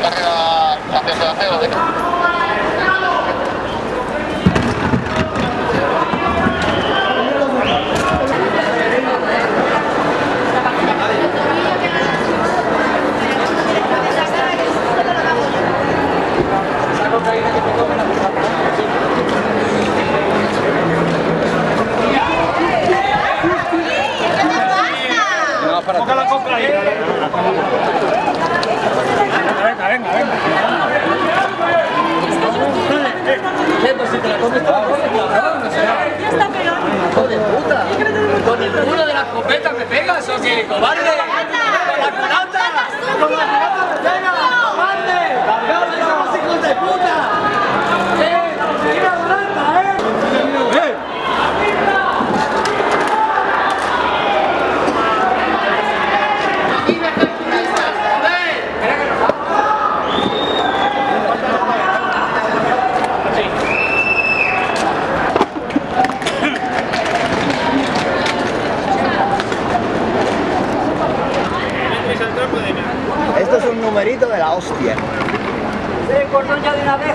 carrera hacia Salaceo. Ponga la compra ahí. Venga, venga, venga. Pues si te la comes, te la comes, cabrón. O sea, hijo de puta. ¿Con el culo de la escopeta me pegas o qué? ¡Cobarde! ¡Con la culata! ¡Con la culata me pegas! ¡Cobarde! ¡Cabrón, somos hijos de puta! ¡Eh! ¡Mira, Duranta, eh! ¡Eh! Esto es un numerito de la hostia. ¡Sí, cordón ya de una vez!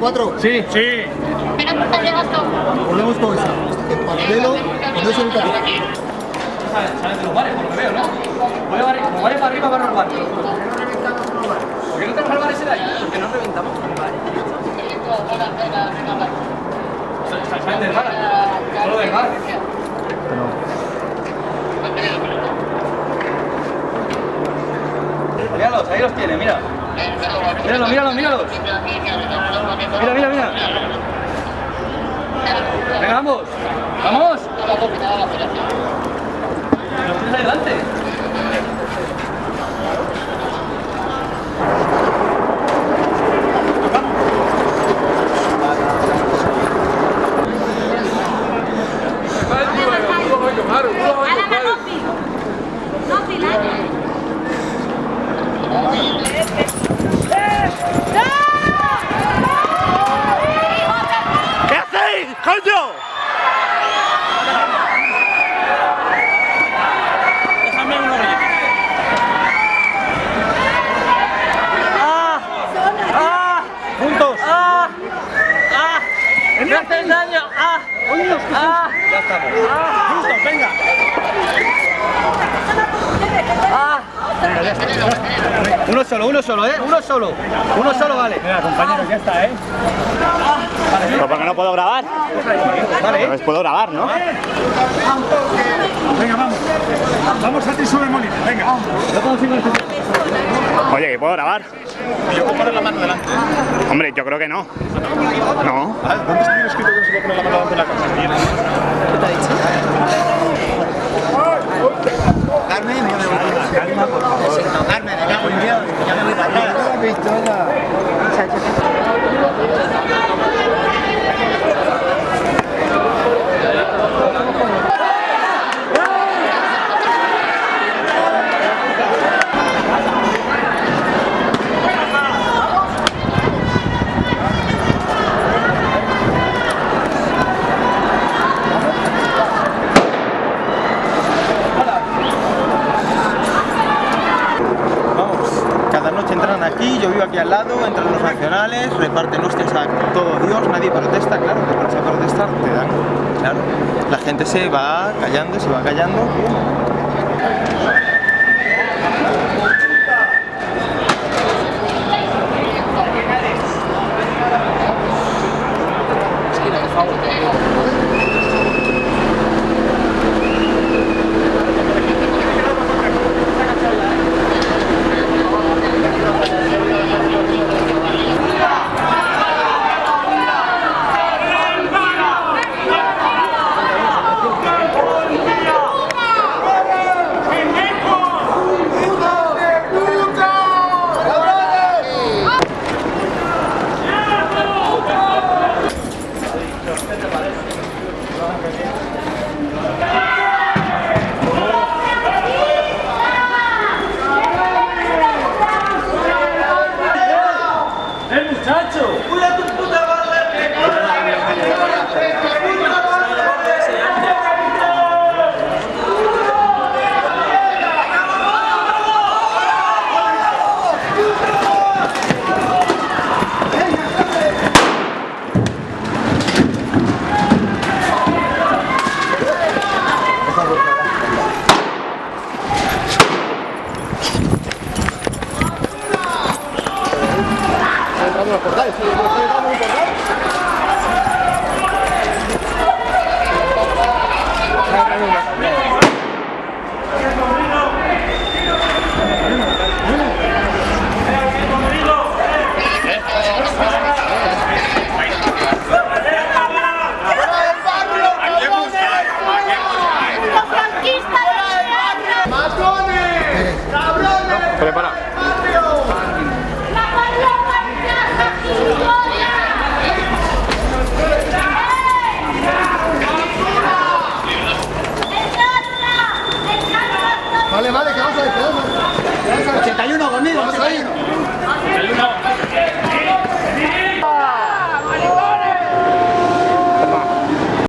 ¿24? Sí, sí. Volvemos con. En paralelo, con eso el. Salen de los bares, por lo que veo, ¿no? Voy a bar- los bares para arriba van a los bares. ¿Por qué no tenemos el bar ese de ahí? Porque no reventamos con el bar. Sa- Salen del bar. Solo del bar. Míralos, ahí los tiene, mira. Míralo, míralo, míralos. Mira, mira, mira. Venga, vamos. ¡Vamos! Los tienes ahí delante. Alana, no fil. No fil, ¿Qué hacéis, coño? Déjame uno ¡Ah! ¡Ah! ¡Juntos! ¡Ah! ¡Ah! ¡Me hacen daño! ¡Ah! ¡Ah! Ya estamos. ¡Ah! ¡Juntos, venga! ¡Ah! Uno solo, uno solo, ¿eh? Uno solo. Uno solo vale. Mira, compañeros, ya está, ¿eh? ¿Pero por qué no puedo grabar? Vale, puedo grabar, ¿no? Venga, vamos. Vamos a ti sobre Molina, venga. Oye, ¿que puedo grabar? Yo puedo poner la mano delante. Hombre, yo creo que no. No. ¿Dónde está escrito que no se puede poner la mano delante de la casa? Carmen, ya me voy. Calma, por favor. No, Carmen, me cago en Dios. Ya me voy para atrás. pistola. Vamos, cada noche entran aquí, al lado, entran los nacionales, reparten hostias a todo Dios, nadie protesta, claro, que vas a protestar, te dan, claro. La gente se va callando, se va callando.